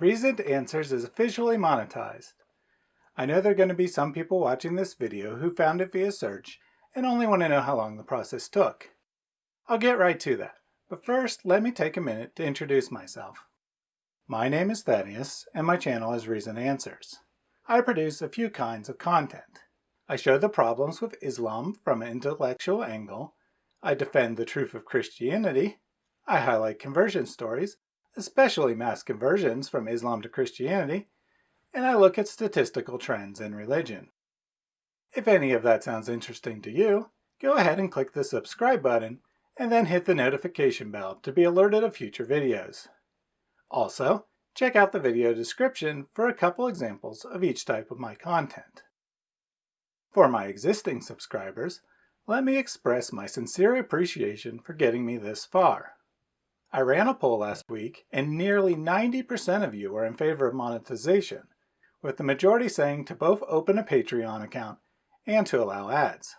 Reasoned Answers is officially monetized. I know there are going to be some people watching this video who found it via search and only want to know how long the process took. I'll get right to that, but first let me take a minute to introduce myself. My name is Thaddeus and my channel is Reasoned Answers. I produce a few kinds of content. I show the problems with Islam from an intellectual angle, I defend the truth of Christianity, I highlight conversion stories, especially mass conversions from Islam to Christianity, and I look at statistical trends in religion. If any of that sounds interesting to you, go ahead and click the subscribe button and then hit the notification bell to be alerted of future videos. Also, check out the video description for a couple examples of each type of my content. For my existing subscribers, let me express my sincere appreciation for getting me this far. I ran a poll last week and nearly 90% of you are in favor of monetization, with the majority saying to both open a Patreon account and to allow ads.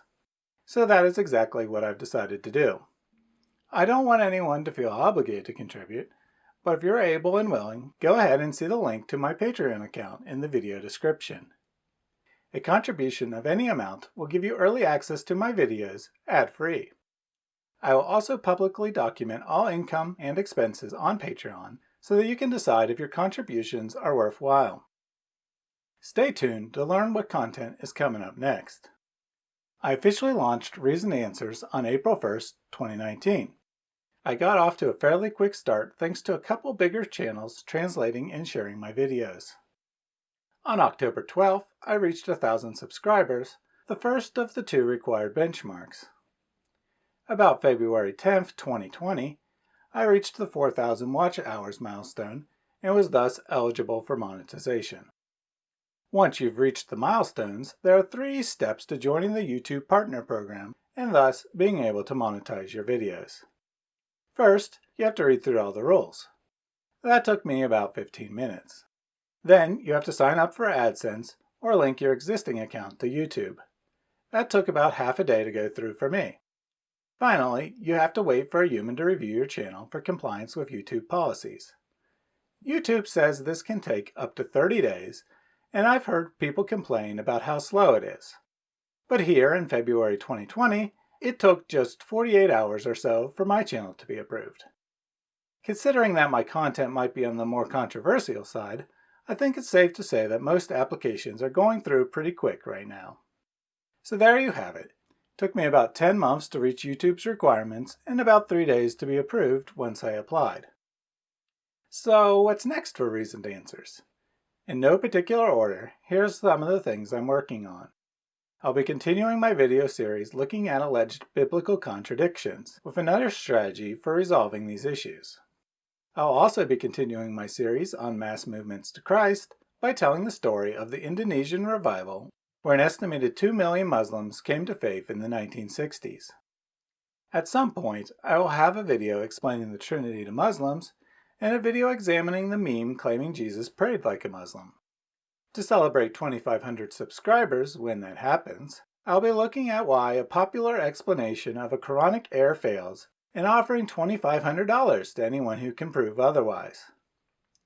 So that is exactly what I've decided to do. I don't want anyone to feel obligated to contribute, but if you're able and willing, go ahead and see the link to my Patreon account in the video description. A contribution of any amount will give you early access to my videos ad-free. I will also publicly document all income and expenses on Patreon so that you can decide if your contributions are worthwhile. Stay tuned to learn what content is coming up next. I officially launched Reasoned Answers on April 1st, 2019. I got off to a fairly quick start thanks to a couple bigger channels translating and sharing my videos. On October 12th, I reached thousand subscribers, the first of the two required benchmarks. About February 10th, 2020, I reached the 4,000 watch hours milestone and was thus eligible for monetization. Once you've reached the milestones, there are three steps to joining the YouTube Partner Program and thus being able to monetize your videos. First, you have to read through all the rules. That took me about 15 minutes. Then you have to sign up for AdSense or link your existing account to YouTube. That took about half a day to go through for me. Finally, you have to wait for a human to review your channel for compliance with YouTube policies. YouTube says this can take up to 30 days and I've heard people complain about how slow it is. But here in February 2020, it took just 48 hours or so for my channel to be approved. Considering that my content might be on the more controversial side, I think it's safe to say that most applications are going through pretty quick right now. So there you have it. Took me about 10 months to reach YouTube's requirements and about 3 days to be approved once I applied. So what's next for Reasoned Answers? In no particular order, here's some of the things I'm working on. I'll be continuing my video series looking at alleged biblical contradictions, with another strategy for resolving these issues. I'll also be continuing my series on mass movements to Christ by telling the story of the Indonesian revival where an estimated 2 million Muslims came to faith in the 1960s. At some point, I will have a video explaining the Trinity to Muslims and a video examining the meme claiming Jesus prayed like a Muslim. To celebrate 2,500 subscribers when that happens, I'll be looking at why a popular explanation of a Quranic error fails and offering $2,500 to anyone who can prove otherwise.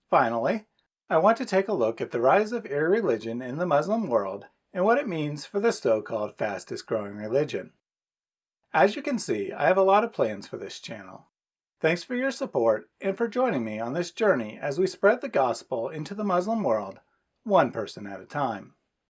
Finally, I want to take a look at the rise of irreligion in the Muslim world and what it means for the so-called fastest growing religion. As you can see, I have a lot of plans for this channel. Thanks for your support and for joining me on this journey as we spread the gospel into the Muslim world, one person at a time.